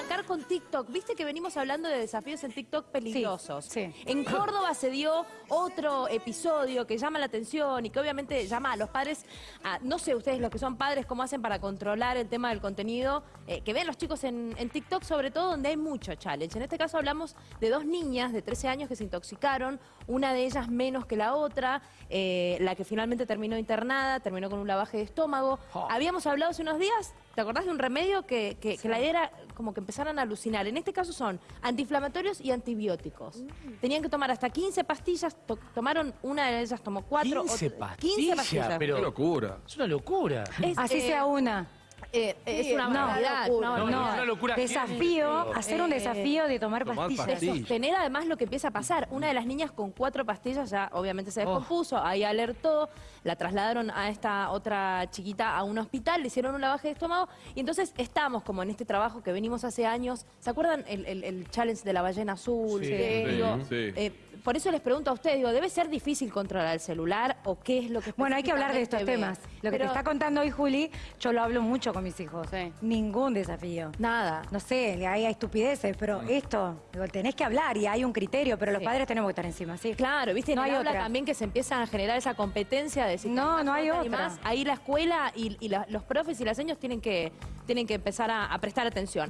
arrancar con TikTok. Viste que venimos hablando de desafíos en TikTok peligrosos. sí. En Córdoba se dio otro episodio que llama la atención y que obviamente llama a los padres, a, no sé ustedes los que son padres, cómo hacen para controlar el tema del contenido eh, que ven los chicos en, en TikTok, sobre todo donde hay mucho challenge. En este caso hablamos de dos niñas de 13 años que se intoxicaron, una de ellas menos que la otra, eh, la que finalmente terminó internada, terminó con un lavaje de estómago. Habíamos hablado hace unos días, ¿te acordás de un remedio que, que- que la idea era como que empezaran a alucinar? En este caso son antiinflamatorios y antibióticos. Mm. Tenían que tomar hasta 15 pastillas, to- tomaron, una de ellas tomó 4 15 15 pastillas, pastillas. pero- Qué locura. Es una locura. Es, Así eh, sea una. Eh, es una no, barbaridad, no, es una locura. Desafío, hacer un Eh, desafío de tomar tomar pastillas. de pastillas. sostener además lo que empieza a pasar. Una de las niñas con cuatro pastillas ya obviamente se descompuso, ahí alertó, la trasladaron a esta otra chiquita a un hospital, le hicieron un lavaje de estómago y entonces estamos como en este trabajo que venimos hace años. ¿Se acuerdan el, el- el challenge de la ballena azul? Sí. Sí, digo, sí. eh, por eso les pregunto a ustedes, digo, ¿debe ser difícil controlar el celular o qué es lo que Bueno, hay que hablar de estos temas. ve? Lo que te está contando hoy Juli, yo lo hablo mucho con mis hijos. Sí. Ningún desafío. Nada. No sé, hay estupideces, pero esto, digo, tenés que hablar y hay un criterio, pero los Sí. padres tenemos que estar encima, ¿sí? Claro, viste, No hay habla otra. también que se empieza a generar esa competencia de si No, más no hay nota y otra. más. Ahí la escuela y, y la- los profes y las seños tienen que, tienen que empezar a, a prestar atención.